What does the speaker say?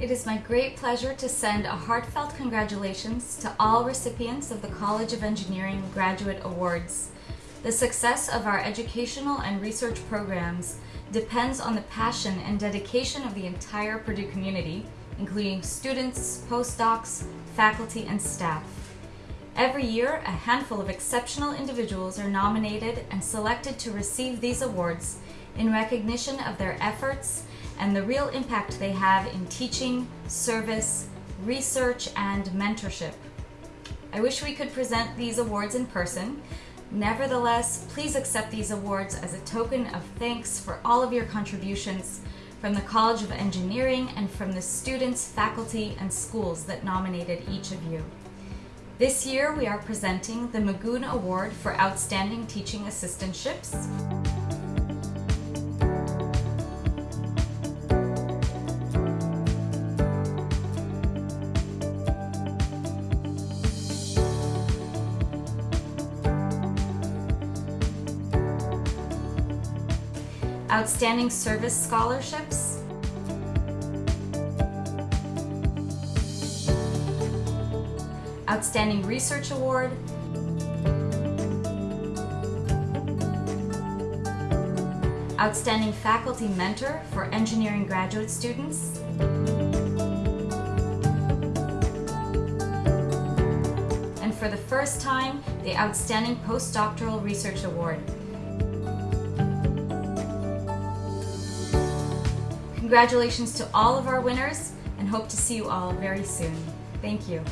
It is my great pleasure to send a heartfelt congratulations to all recipients of the College of Engineering Graduate Awards. The success of our educational and research programs depends on the passion and dedication of the entire Purdue community, including students, postdocs, faculty, and staff. Every year, a handful of exceptional individuals are nominated and selected to receive these awards in recognition of their efforts and the real impact they have in teaching, service, research, and mentorship. I wish we could present these awards in person. Nevertheless, please accept these awards as a token of thanks for all of your contributions from the College of Engineering and from the students, faculty, and schools that nominated each of you. This year we are presenting the Magoon Award for Outstanding Teaching Assistantships. Outstanding Service Scholarships, Outstanding Research Award, Outstanding Faculty Mentor for Engineering Graduate Students, and for the first time, the Outstanding Postdoctoral Research Award. Congratulations to all of our winners and hope to see you all very soon. Thank you.